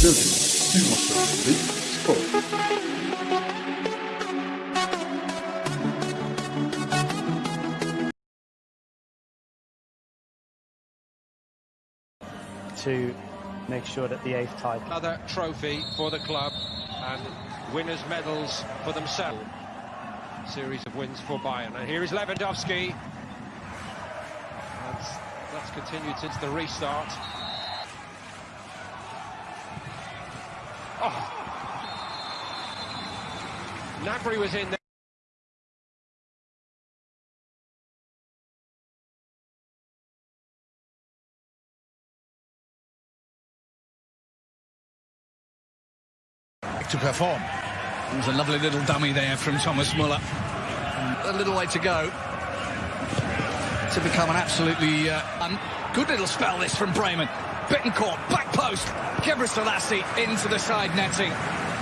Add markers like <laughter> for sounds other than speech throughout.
To make sure that the eighth title Another trophy for the club and winners' medals for themselves. Series of wins for Bayern. And here is Lewandowski. That's, that's continued since the restart. Gnabry was in there. to perform. There's a lovely little dummy there from Thomas Muller. A little way to go to become an absolutely uh, un good little spell this from Bremen. Bittencourt, back post, Gebre Selassie into the side netting.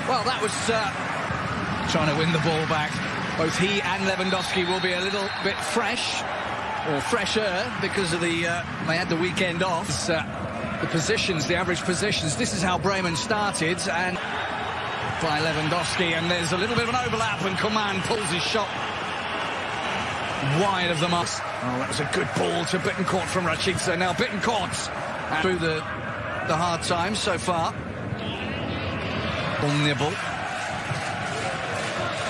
Well, that was uh, trying to win the ball back. Both he and Lewandowski will be a little bit fresh, or fresher, because of the uh, they had the weekend off. Uh, the positions, the average positions. This is how Bremen started, and by Lewandowski, and there's a little bit of an overlap, and Coman pulls his shot wide of the mark. Oh, that was a good ball to Bittencourt from Rashica. Now Bittencourt through the the hard times so far. Ball nibble.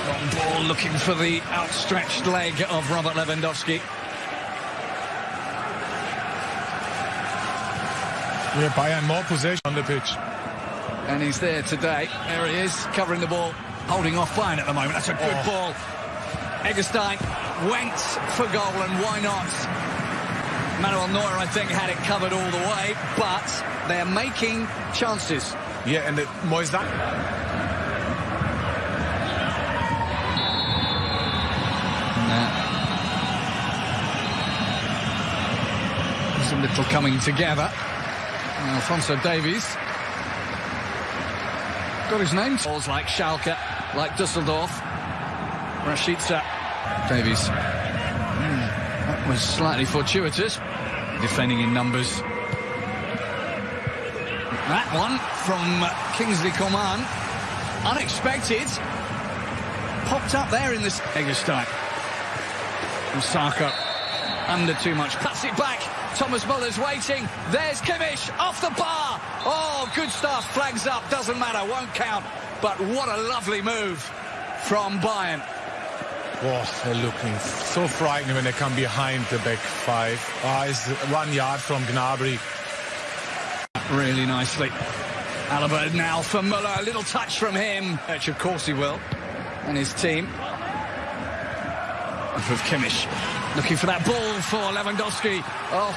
Long ball looking for the outstretched leg of Robert Lewandowski. Yeah, Bayern more possession on the pitch. And he's there today. There he is, covering the ball, holding off Bayern at the moment. That's a good Oh. ball. Eggestein went for goal, and why not? Manuel Neuer, I think, had it covered all the way, but they're making chances. Yeah, and the A little coming together. Alphonso Davies got his name. Balls like Schalke, like Dusseldorf. Rashica. Davies. Hmm, that was slightly fortuitous. Defending in numbers. That one from Kingsley Coman. Unexpected. Popped up there in this Eggestein. Osako under too much. Pass it back. Thomas Muller's waiting. There's Kimmich off the bar. Oh, good stuff. Flags up. Doesn't matter. Won't count. But what a lovely move from Bayern. Oh, they're looking so frightening when they come behind the back five. Ah, it's one yard from Gnabry. Really nicely. Alaba now for Muller. A little touch from him. Which of course he will. And his team. With Kimmich. Looking for that ball for Lewandowski. Oh.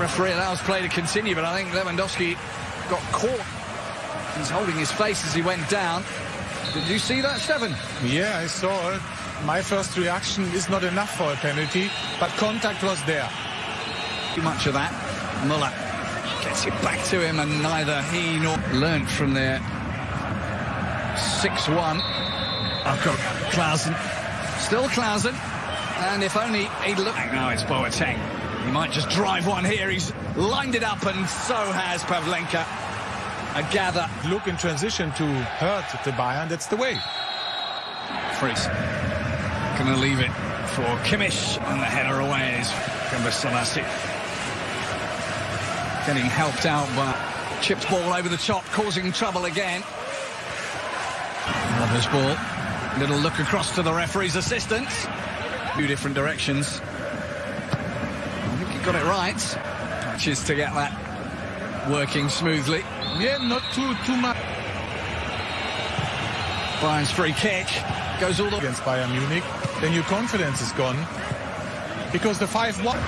Referee allows play to continue, but I think Lewandowski got caught. He's holding his face as he went down. Did you see that, Stefan? Yeah, I saw it. My first reaction is not enough for a penalty, but contact was there. Too much of that. Muller gets it back to him, and neither he nor learnt from there. 6-1. I've got Klaassen. Still Klaassen. And if only he'd look... Now it's Boateng. He might just drive one here. He's lined it up, and so has Pavlenka. I gather. Look in transition to hurt the Bayern, that's the way. Fries. Gonna leave it for Kimmich, and the header away is Gebre Selassie. Getting helped out by chipped ball over the top, causing trouble again. Robbers ball. Little look across to the referee's assistant. Two different directions. I think he got it right. Touches to get that working smoothly. Yeah, not too too much Bayern's free kick goes all the way. against Bayern Munich. Then your confidence is gone. Because the 5-1...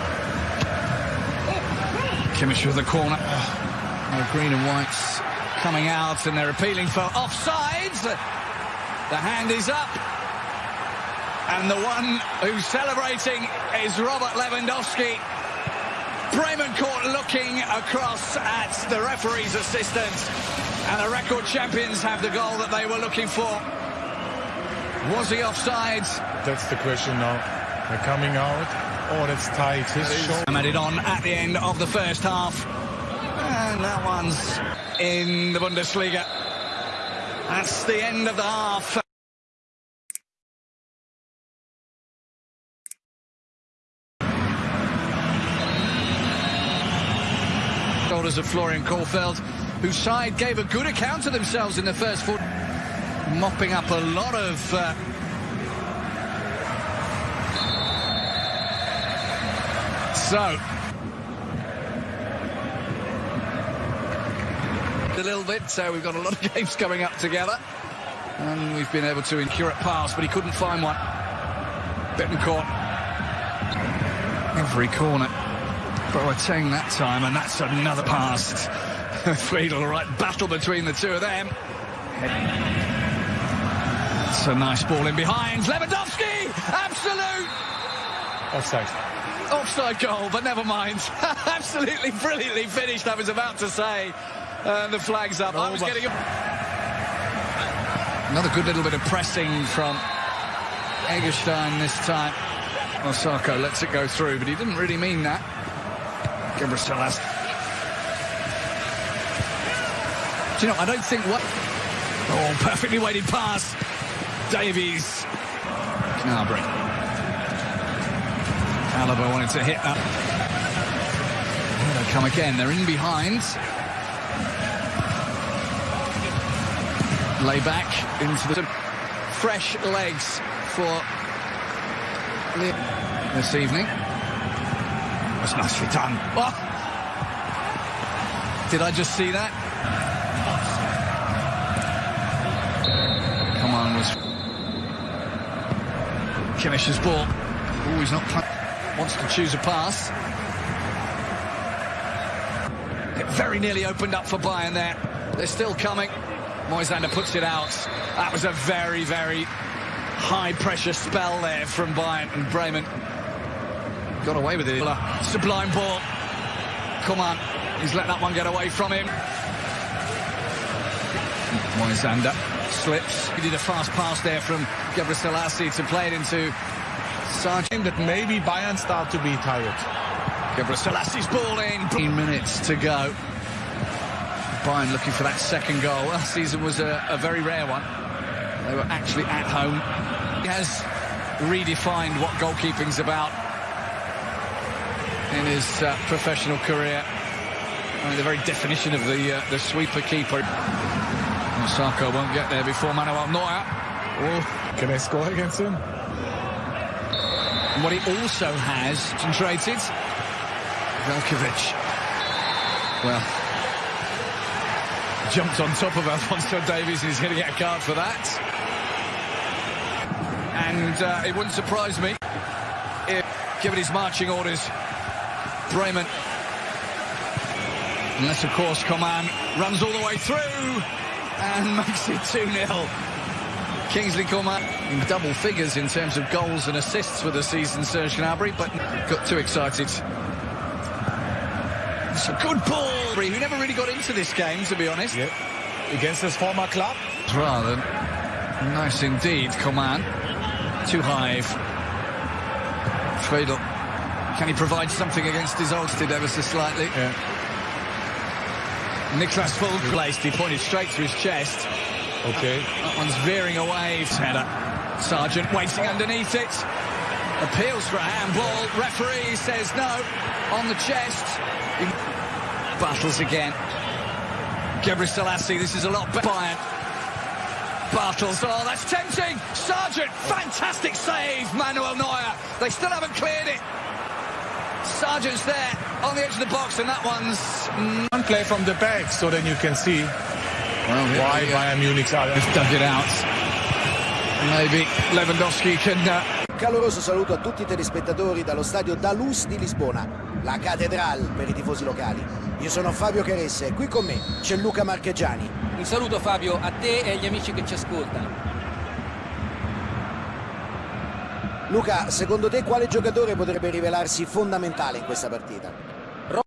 Kimmich with the corner. Oh, the green and whites coming out and they're appealing for offsides. The hand is up. And the one who's celebrating is Robert Lewandowski. Bremen Court looking across at the referee's assistant. And the record champions have the goal that they were looking for. Was he offside? That's the question now. They're coming out. Oh, that's tight. His. I'm added on at the end of the first half. And that one's in the Bundesliga. That's the end of the half. Of Florian Kohfeldt, whose side gave a good account of themselves in the first foot, mopping up a lot of uh, So, a little bit, so we've got a lot of <laughs> games coming up together. And we've been able to incur incurate pass, but he couldn't find one. Bittencourt. Every corner. Boateng that time, and that's another pass. <laughs> Friedl, right battle between the two of them. It's a nice ball in behind. Lewandowski! Absolute! Offside. Offside goal, but never mind. <laughs> Absolutely brilliantly finished, I was about to say. And the flag's up. I was getting a... Another good little bit of pressing from Eggestein this time. Osako lets it go through, but he didn't really mean that. Gebre Selassie. Do you know, I don't think what... Oh, perfectly weighted pass. Davies. Gnabry. Alaba wanted to hit that. Here they come again. They're in behind. Lay back into the fresh legs for this evening. That's nicely done. Did I just see that? Come on, was Kimmich's ball. Oh, he's not wants to choose a pass. It very nearly opened up for Bayern there. They're still coming. Moisander puts it out. That was a very, very high-pressure spell there from Bayern and Bremen. Got away with it. Sublime ball. Come on. He's let that one get away from him. Moisander slips. He did a fast pass there from Gebre Selassie to play it into Sargent that maybe Bayern start to be tired. Gebre Selassie ball in. 15 minutes to go. Bayern looking for that second goal. Last season was a, a very rare one. They were actually at home. He has redefined what goalkeeping's about in his uh, professional career. I mean, the very definition of the uh, the sweeper keeper. Osako won't get there before Manuel Neuer. Oh, can they score against him? And what he also has, concentrated, Veljkovic. Well, jumped on top of Alphonso Davies and he's going to get a card for that. And uh, it wouldn't surprise me if, given his marching orders, Bremen, unless of course Coman runs all the way through and <laughs> makes it 2-0. Kingsley Coman in double figures in terms of goals and assists for the season, Serge Gnabry, but got too excited. It's a good ball. He never really got into this game, to be honest. Yeah. Against his former club. Rather nice indeed, Coman. Too high. Friedl. Can he provide something against his Olsted ever so slightly? Yeah. Niklas full placed. He pointed straight to his chest. Okay. That one's veering away. Header. Sargent waiting underneath it. Appeals for a handball. Referee says no. On the chest. He battles again. Gebre Selassie, this is a lot better. Battles. Oh, that's tempting. Sargent, fantastic save. Manuel Neuer. They still haven't cleared it. Sargent's there on the edge of the box, and that one's... One play from the back, so then you can see well, why Bayern Munich's are Just dug it out. Maybe Lewandowski can... Uh... Caloroso saluto a tutti i telespettatori dallo stadio Dalus di Lisbona, la cattedrale per i tifosi locali. Io sono Fabio Caressa e qui con me c'è Luca Marcheggiani. Un saluto Fabio a te e agli amici che ci ascoltano. Luca, secondo te quale giocatore potrebbe rivelarsi fondamentale in questa partita?